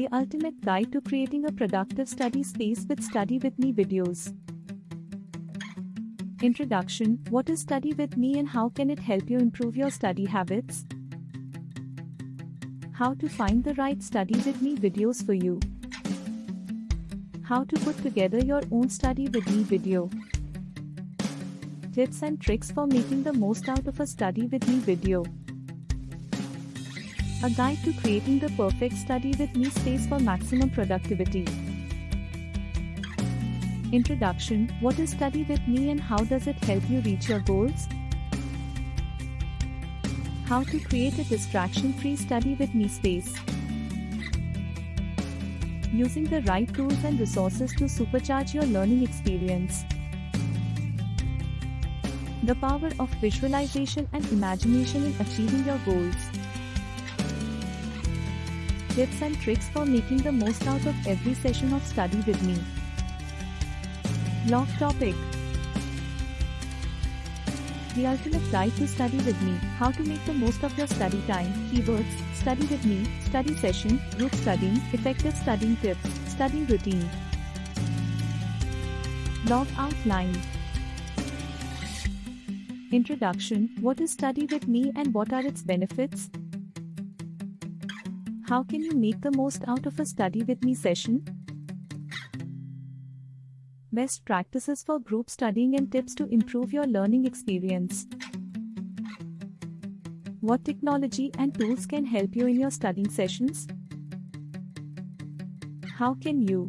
the ultimate guide to creating a productive study space with Study With Me videos. Introduction What is Study With Me and how can it help you improve your study habits? How to find the right Study With Me videos for you. How to put together your own Study With Me video. Tips and tricks for making the most out of a Study With Me video. A guide to creating the perfect study with me space for maximum productivity. Introduction What is Study with Me and how does it help you reach your goals? How to create a distraction free study with me space. Using the right tools and resources to supercharge your learning experience. The power of visualization and imagination in achieving your goals tips and tricks for making the most out of every session of study with me. Blog topic. The ultimate guide to study with me, how to make the most of your study time, keywords, study with me, study session, group studying, effective studying tips, study routine. Blog outline. Introduction. What is Study with Me and what are its benefits? How can you make the most out of a study with me session? Best practices for group studying and tips to improve your learning experience. What technology and tools can help you in your studying sessions? How can you